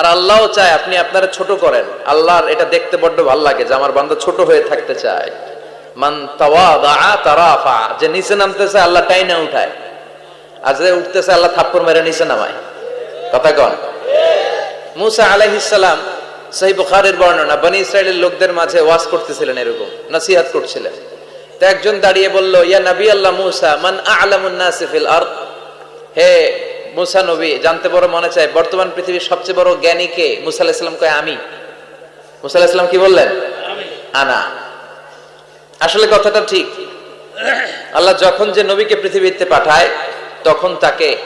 আর আল্লাহও চায় আপনি আপনারা ছোট করেন। আল্লাহর এটা দেখতে বড্ড ভালো লাগে যে আমার বান্দা ছোট হয়ে থাকতে চায়। মান তারাফা, যে নিচে নামতেছে আল্লাহ টাইনা উঠায়। আর যে উঠতেছে আল্লাহ থাপ্পড় মেরে নিচে নামায়। কথা কন। মুসা আলাইহিসসালাম সহি বুখারের বর্ণনা, বনি ইসরায়েলের লোকদের মাঝে ওয়াজ করতেছিলেন এরকম, নসিহাত করছিলেন। তো একজন দাঁড়িয়ে বলল, ইয়া নবী আল্লাহ মুসা, মান আ'লামুন নাসি ফিল আরদ? হে মুসা নবী জানতে বড় মনে চায় বর্তমান পৃথিবীর সবচেয়ে বড় জ্ঞানী কে? মুসা আলাইহিস সালাম কয় আমি। মুসা আলাইহিস সালাম কি বললেন? আনা। আসলে কথাটা ঠিক। আল্লাহ যখন যে নবীকে পৃথিবীতে পাঠায় তখন তাকে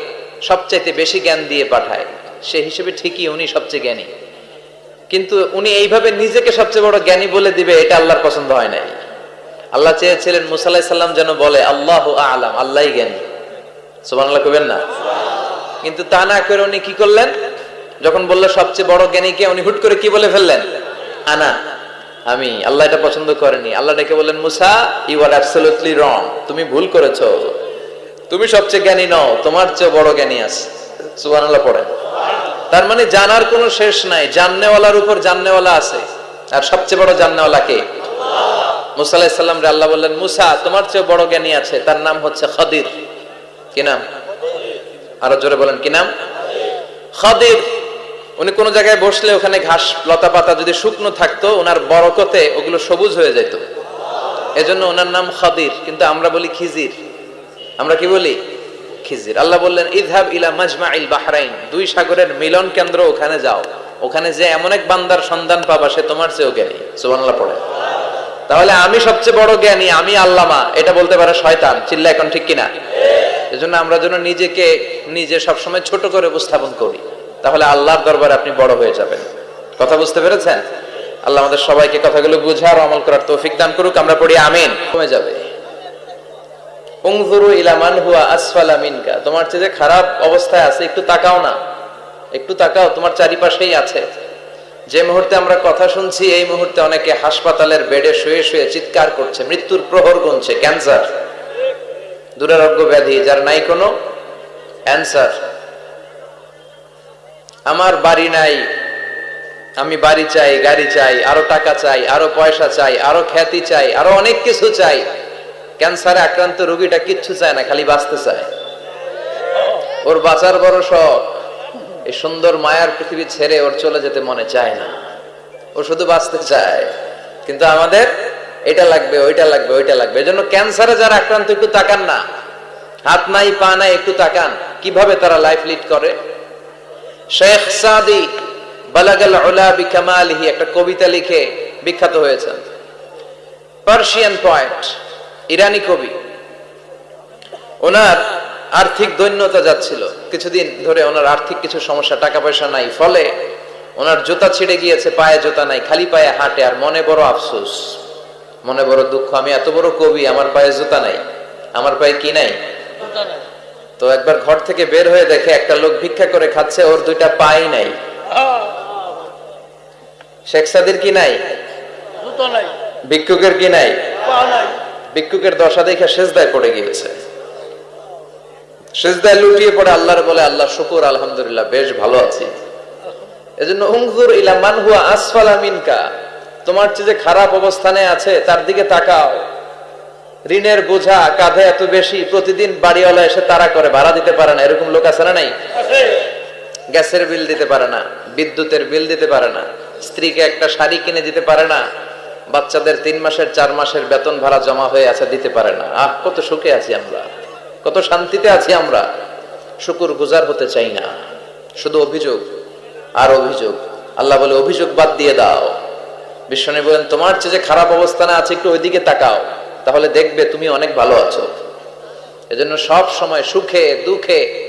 সবচাইতে বেশি জ্ঞান দিয়ে পাঠায়। সে হিসেবে ঠিকই উনি সবচেয়ে জ্ঞানী। কিন্তু উনি এইভাবে নিজেকে সবচেয়ে বড় জ্ঞানী বলে দিবে এটা আল্লাহর পছন্দ হয় নাই। আল্লাহ চেয়েছিলেন মুসাল্লাহ সাল্লাম যেন বলে আল্লাহ আলাম আল্লাহ জ্ঞানী। সুবান আল্লাহ কবেন না? কিন্তু তা না করে উনি কি করলেন? যখন বলল, সবচেয়ে বড় জ্ঞানীকে উনি হুট করে কি বলে ফেললেন? আনা। আমি? আল্লাহ এটা পছন্দ করেনি। আল্লাহ ডেকে বললেন, মুসা ইউ আর অ্যাবসলিউটলি রং তুমি ভুল করেছ। তুমি সবচেয়ে জ্ঞানী নও, তোমার চেয়ে বড় জ্ঞানী আছে। সুবহানাল্লাহ পড়েন। তার মানে জানার কোনো শেষ নাই। জাননেওয়ালার উপর জাননেওয়ালা আছে। আর সবচেয়ে বড় জাননেওয়ালা কে? মুসা আল্লাহ বললেন, মুসা, তোমার চেয়ে বড় জ্ঞানী আছে। তার নাম হচ্ছে খাদির। কি নাম? আরও জোরে বলেন, কি নাম? খাদির। উনি কোন জায়গায় বসলে ওখানে ঘাস লতা পাতা যদি শুকনো থাকতো, ওনার বরকতে ওগুলো সবুজ হয়ে যেত। এজন্য ওনার নাম খাদির, কিন্তু আমরা বলি খিজির। আমরা কি বলি? খিজির। আল্লাহ বললেন ইদহাব ইলা মাজমা ইল বাহরাইন, দুই সাগরের মিলন কেন্দ্র ওখানে যাও। ওখানে যে এমন এক বান্দার সন্ধান পাবা, সে তোমার চেয়েও জ্ঞানী। সুবহানাল্লাহ পড়ে। তাহলে আমি সবচেয়ে বড় জ্ঞানী, আমি আল্লামা। এটা বলতে পারে শয়তান। চিল্লা এখন ঠিক কিনা? এজন্য আমরা যেন নিজেকে নিজে সবসময় ছোট করে উপস্থাপন করি। তাহলে আল্লাহর দরবারে আপনি বড় হয়ে যাবেন। কথা বুঝতে পেরেছেন? আল্লাহ আমাদের সবাইকে কথাগুলো বুঝার আমল করার তৌফিক দান করুক, আমরা পড়ি আমিন। কমে যাবে। উংজুরু ইলা মান হুয়া আসফালা মিনকা। তোমার চেয়ে খারাপ অবস্থায় আছে, একটু তাকাও না। একটু তাকাও, তোমার চারিপাশেই আছে। যে মুহূর্তে আমরা কথা শুনছি, এই মুহূর্তে অনেকে হাসপাতালের বেডে শুয়ে শুয়ে চিৎকার করছে, মৃত্যুর প্রহর গুনছে, ক্যান্সার। দুরারোগ্য ব্যাধি যার নাই কোনো অ্যান্সার। আমার বাড়ি নাই, আমি বাড়ি চাই, গাড়ি চাই, আরও টাকা চাই, আরও পয়সা চাই, আরও খ্যাতি চাই, আরও অনেক কিছু চাই। ক্যান্সারে আক্রান্ত রোগীটা কিচ্ছু চায় না, খালি বাঁচতে চায়। ওর বাঁচার বড় শখ। এই সুন্দর মায়ার পৃথিবী ছেড়ে ওর চলে যেতে মনে চায় না। ও শুধু বাঁচতে চায়। কিন্তু আমাদের এটা লাগবে, ওইটা লাগবে ওইটা লাগবে। এজন্য ক্যান্সারে যারা আক্রান্ত, একটু তাকান না। হাত নাই, পা নাই, একটু তাকান। কীভাবে তারা লাইফ লিড করে? শেখ সাদি বালাগাল উলা বিকামালিহি একটা কবিতা লিখে বিখ্যাত হয়েছেন। পার্সিয়ান পয়েন্ট ইরানি কবি। ওনার আর্থিক দৈন্যতা যাচ্ছিল। কিছুদিন ধরে ওনার আর্থিক কিছু সমস্যা টাকা পয়সা নাই। ফলে ওনার জুতা ছিঁড়ে গিয়েছে, পায়ে জুতা নাই, খালি পায়ে হাঁটে, আর মনে বড় আফসোস। মনে বড় দুঃখ আমি এত বড় কবি আমার পায়ে জুতা নাই আমার পায়ে কি নাই? তো একবার ঘর থেকে বের হয়ে দেখে একটা লোক ভিক্ষা করে খাচ্ছে ওর দুইটা পাই নাই। শেখ সাদির কি নাই? ভিক্ষুকের কি নাই? ভিক্ষুকের দশা দেখে সেজদায় পড়ে গিয়েছে। সেজদায় লুটিয়ে পড়ে আল্লাহর বলে আল্লাহ শুকুর আলহামদুলিল্লাহ বেশ ভালো আছি। এজন্য উংজুর ইলা মান হুয়া আসফালা মিনকা। তোমার চেয়ে যে খারাপ অবস্থানে আছে তার দিকে তাকাও। ঋণের বোঝা কাঁধে এত বেশি প্রতিদিন বাড়িওয়ালা এসে তারা করে ভাড়া দিতে পারে না। এরকম লোক আছে না নাই? গ্যাসের বিল দিতে পারে না বিদ্যুতের বিল দিতে পারে না স্ত্রীকে একটা শাড়ি কিনে দিতে পারে না বাচ্চাদের তিন মাসের চার মাসের বেতন ভাড়া জমা হয়ে আছে দিতে পারে না। আহ কত সুখে আছি আমরা কত শান্তিতে আছি আমরা। শুকুর গুজার হতে চাই না শুধু অভিযোগ আর অভিযোগ। আল্লাহ বলে অভিযোগ বাদ দিয়ে দাও। বিশ্বনী বলেন, তোমার চেয়ে যে খারাপ অবস্থানে আছে, একটু ওইদিকে তাকাও। তাহলে দেখবে তুমি অনেক ভালো আছো। এজন্য সব সময় সুখে, দুঃখে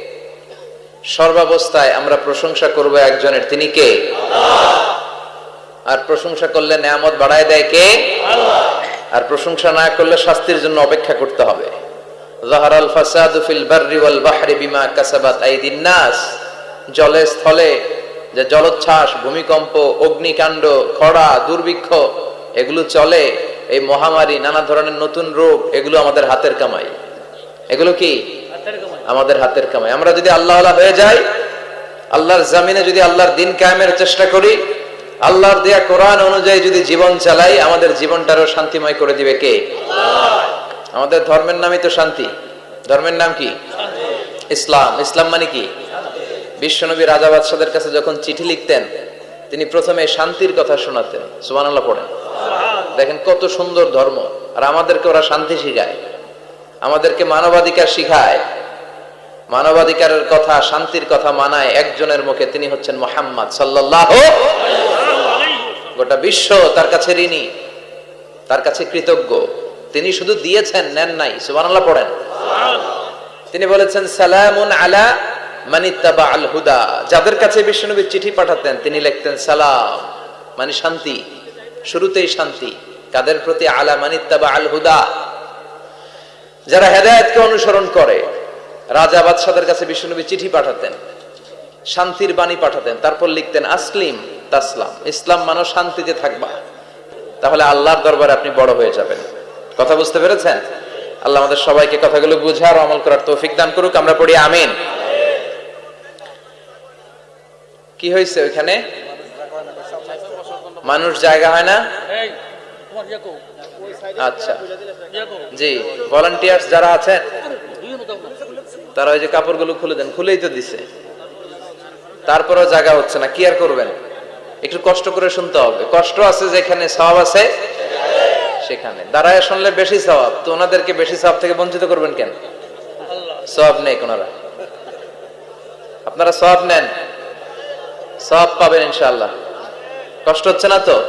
সর্বাবস্থায় আমরা প্রশংসা করব একজনের। তিনি কে? আর প্রশংসা করলে নেয়ামত বাড়ায় দেয় কে? আর প্রশংসা না করলে শাস্তির জন্য অপেক্ষা করতে হবে। জাহারাল ফিল বাররি বিমা কাসাবাত জলে, স্থলে যে জলোচ্ছ্বাস ভূমিকম্প অগ্নিকাণ্ড খরা দুর্ভিক্ষ এগুলো চলে এই মহামারী নানা ধরনের নতুন রোগ এগুলো আমাদের হাতের কামাই। এগুলো কি? আমাদের হাতের কামাই। আমরা যদি আল্লাহ হয়ে যাই আল্লাহর জামিনে যদি আল্লাহর দিন কায়েমের চেষ্টা করি আল্লাহর দেয়া কোরআন অনুযায়ী যদি জীবন চালাই আমাদের জীবনটারও শান্তিময় করে দিবে কে? আমাদের ধর্মের নামই তো শান্তি। ধর্মের নাম কি? ইসলাম। ইসলাম মানে কি? বিশ্বনবী রাজা বাদশাদের কাছে যখন চিঠি লিখতেন, তিনি প্রথমে শান্তির কথা শোনাতেন। সুবহানাল্লাহ পড়েন। দেখেন কত সুন্দর ধর্ম। আর আমাদেরকে ওরা শান্তি শিখায়। আমাদেরকে মানবাধিকার শিখায়। মানবাধিকারের কথা, শান্তির কথা মানায় একজনের মুখে তিনি হচ্ছেন মোহাম্মদ সাল্লাহ গোটা বিশ্ব তার কাছে ঋণী, তার কাছে কৃতজ্ঞ। তিনি শুধু দিয়েছেন, নেন নাই। সুবহানাল্লাহ পড়েন। তিনি বলেছেন, সালামুন আলা যাদের কাছে বিশ্বনবী চিঠি পাঠাতেন, তিনি লিখতেন, সালাম মানে শান্তি, শুরুতেই শান্তি, কাদের প্রতি আলা মানিত্তাবা আল হুদা? যারা হেদায়েতকে অনুসরণ করে, রাজা বাদশাদের কাছে বিশ্বনবী চিঠি পাঠাতেন, শান্তির বাণী পাঠাতেন, তারপর লিখতেন, আসলিম, তাসলাম, ইসলাম মানো শান্তিতে থাকবা। তাহলে আল্লাহর দরবারে আপনি বড় হয়ে যাবেন। কথা বুঝতে পেরেছেন? আল্লাহ আমাদের সবাইকে কথাগুলো বুঝার ও আমল করার তৌফিক দান করুক, আমরা পড়ি আমিন। কি হয়েছে ওইখানে? মানুষ জায়গা হয় না? ইয়ে কো। আচ্ছা। ইয়ে জি ভলান্টিয়ার্স যারা আছেন তারা ওই যে কাপড়গুলো খুলে দেন খুলেই তো দিছে। তারপরেও জায়গা হচ্ছে না কি আর করবেন? একটু কষ্ট করে শুনতে হবে। কষ্ট আছে যেখানে সওয়াব আছে সেখানে। দাঁড়ায় শুনলে বেশি সওয়াব তো ওনাদেরকে বেশি সওয়াব থেকে বঞ্চিত করবেন কেন? সওয়াব নেই কোনারা। আপনারা সওয়াব নেন। সওয়াব পাবেন ইনশাআল্লাহ। কষ্ট হচ্ছে না তো?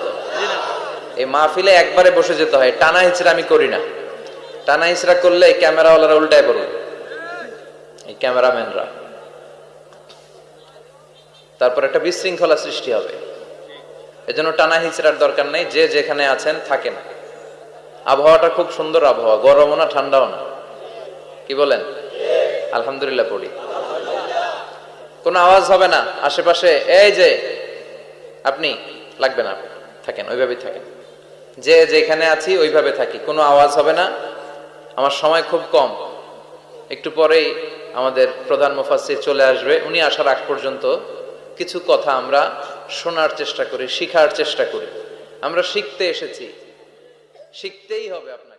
এই মাহফিলে একবারে বসে যেতে হয়, টানা হিচড়া আমি করি না। টানা হিচড়া করলে ক্যামেরাওয়ালারা উল্টায় পড়বে। এই ক্যামেরাম্যানরা। তারপর একটা বিশৃঙ্খলা সৃষ্টি হবে। এজন্য টানা হিচড়ার দরকার নেই, যে যেখানে আছেন থাকেন। আবহাওয়াটা খুব সুন্দর আবহাওয়া, গরমও না, ঠান্ডাও না। কি বলেন? আলহামদুলিল্লাহ পড়ি। কোনো আওয়াজ হবে না। আশেপাশে, এই যে, আপনি লাগবে না, থাকেন, ওইভাবেই থাকেন। যে যেখানে আছি, ওইভাবে থাকি, কোনো আওয়াজ হবে না। আমার সময় খুব কম। একটু পরেই আমাদের প্রধান মুফাসসির চলে আসবে। উনি আসার আগ পর্যন্ত কিছু কথা আমরা শোনার চেষ্টা করি, শিখার চেষ্টা করি। আমরা শিখতে এসেছি। শিখতেই হবে আপনাকে।